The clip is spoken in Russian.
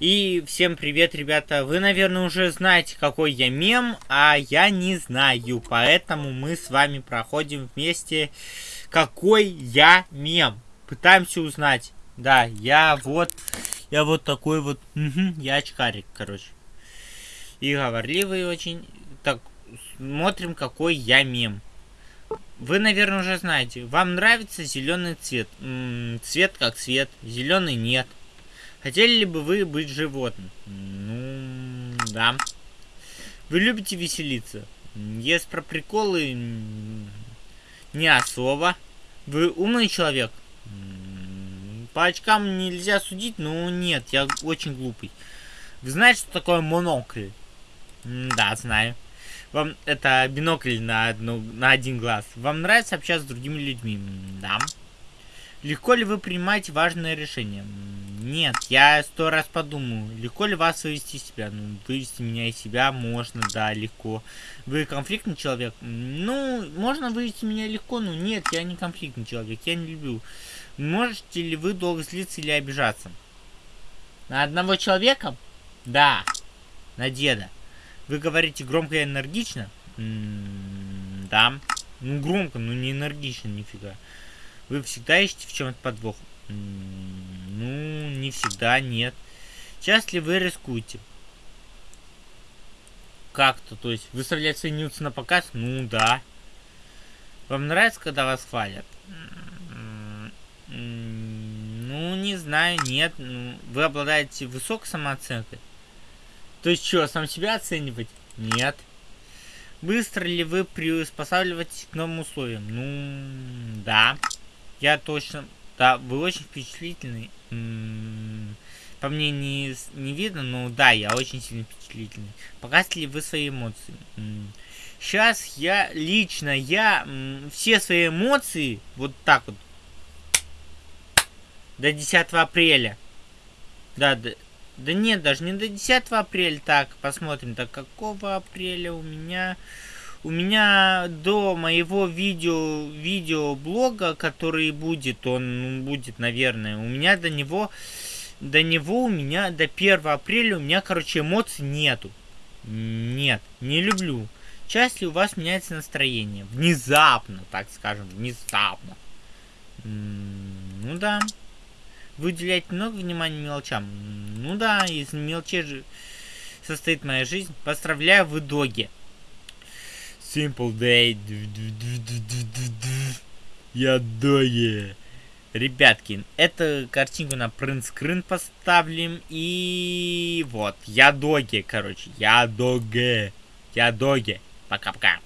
И всем привет, ребята. Вы, наверное, уже знаете, какой я мем, а я не знаю. Поэтому мы с вами проходим вместе, какой я мем. Пытаемся узнать. Да, я вот, я вот такой вот, угу, я очкарик, короче. И говорливый очень. Так, смотрим, какой я мем. Вы, наверное, уже знаете. Вам нравится зеленый цвет? М -м, цвет как цвет, зеленый нет. Хотели ли бы вы быть животным? Ну, да. Вы любите веселиться? Есть про приколы не особо. Вы умный человек? По очкам нельзя судить, но нет, я очень глупый. Вы знаете, что такое монокль? Да, знаю. Вам это бинокль на, одну, на один глаз. Вам нравится общаться с другими людьми? Да. Легко ли вы принимаете важные решения? Нет, я сто раз подумаю, легко ли вас вывести из себя? Ну, вывести меня из себя можно, да, легко. Вы конфликтный человек? Ну, можно вывести меня легко, но нет, я не конфликтный человек, я не люблю. Можете ли вы долго злиться или обижаться? На одного человека? Да. На деда. Вы говорите громко и энергично? М -м да. Ну, громко, но не энергично, нифига. Вы всегда ищете в чем-то подвох? Ну, всегда, нет. Часто ли вы рискуете? Как-то, то есть, выставлять свои нюцы на показ? Ну, да. Вам нравится, когда вас хвалят? Ну, не знаю, нет. Ну, вы обладаете высокой самооценкой? То есть, что, сам себя оценивать? Нет. Быстро ли вы приспосабливаетесь к новым условиям? Ну, да. Я точно... Да, вы очень впечатлительный. По мне не, не видно, но да, я очень сильно впечатлительный. Показываете ли вы свои эмоции? Сейчас я, лично я, все свои эмоции, вот так вот, до 10 апреля. Да, да, да нет, даже не до 10 апреля. Так, посмотрим, так какого апреля у меня у меня до моего видео, видеоблога, который будет, он будет, наверное, у меня до него, до него у меня, до 1 апреля у меня, короче, эмоций нету. Нет, не люблю. Часто у вас меняется настроение. Внезапно, так скажем, внезапно. Ну да. Вы уделяете много внимания мелочам? Ну да, из мелочей же состоит моя жизнь. Поздравляю в итоге. Simple Day. Я доги. Ребятки, эту картинку на принт-скрин. И вот, я доги, короче. Я доги. Я доги. Пока-пока.